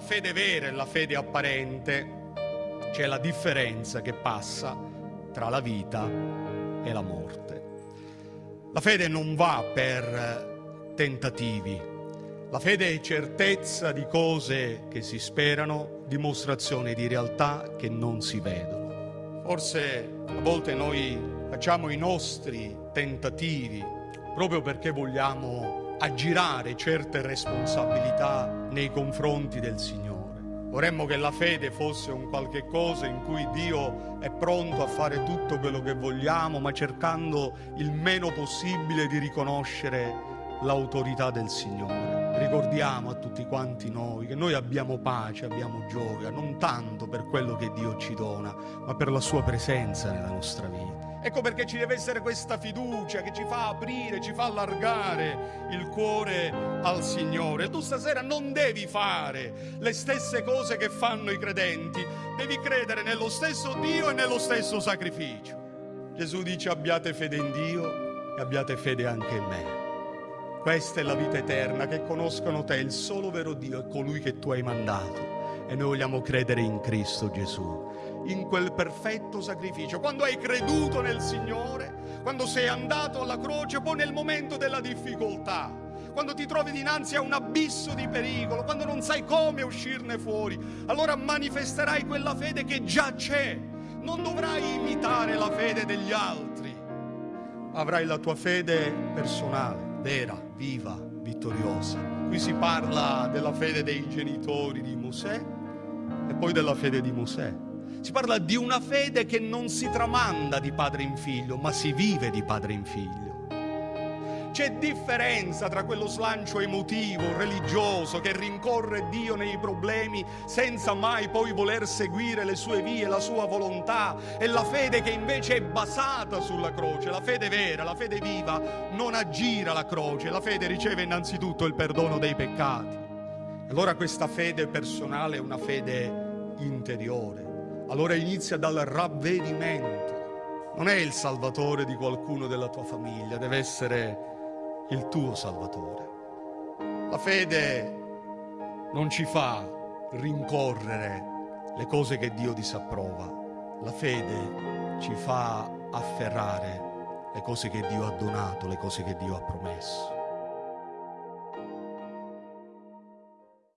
fede vera e la fede apparente c'è la differenza che passa tra la vita e la morte. La fede non va per tentativi, la fede è certezza di cose che si sperano, dimostrazione di realtà che non si vedono. Forse a volte noi facciamo i nostri tentativi proprio perché vogliamo aggirare certe responsabilità nei confronti del Signore. Vorremmo che la fede fosse un qualche cosa in cui Dio è pronto a fare tutto quello che vogliamo, ma cercando il meno possibile di riconoscere l'autorità del Signore. Ricordiamo a tutti quanti noi che noi abbiamo pace, abbiamo gioia, non tanto per quello che Dio ci dona, ma per la sua presenza nella nostra vita. Ecco perché ci deve essere questa fiducia che ci fa aprire, ci fa allargare il cuore al Signore. Tu stasera non devi fare le stesse cose che fanno i credenti, devi credere nello stesso Dio e nello stesso sacrificio. Gesù dice abbiate fede in Dio e abbiate fede anche in me. Questa è la vita eterna, che conoscono te, il solo vero Dio e colui che tu hai mandato. E noi vogliamo credere in Cristo Gesù in quel perfetto sacrificio. Quando hai creduto nel Signore, quando sei andato alla croce, poi nel momento della difficoltà, quando ti trovi dinanzi a un abisso di pericolo, quando non sai come uscirne fuori, allora manifesterai quella fede che già c'è. Non dovrai imitare la fede degli altri, avrai la tua fede personale, vera, viva, vittoriosa. Qui si parla della fede dei genitori di Mosè e poi della fede di Mosè. Si parla di una fede che non si tramanda di padre in figlio, ma si vive di padre in figlio. C'è differenza tra quello slancio emotivo, religioso, che rincorre Dio nei problemi senza mai poi voler seguire le sue vie, la sua volontà, e la fede che invece è basata sulla croce, la fede vera, la fede viva, non aggira la croce, la fede riceve innanzitutto il perdono dei peccati. Allora questa fede personale è una fede interiore allora inizia dal ravvedimento. Non è il salvatore di qualcuno della tua famiglia, deve essere il tuo salvatore. La fede non ci fa rincorrere le cose che Dio disapprova. La fede ci fa afferrare le cose che Dio ha donato, le cose che Dio ha promesso.